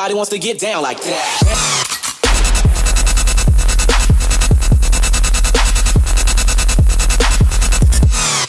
Everybody wants to get down like that.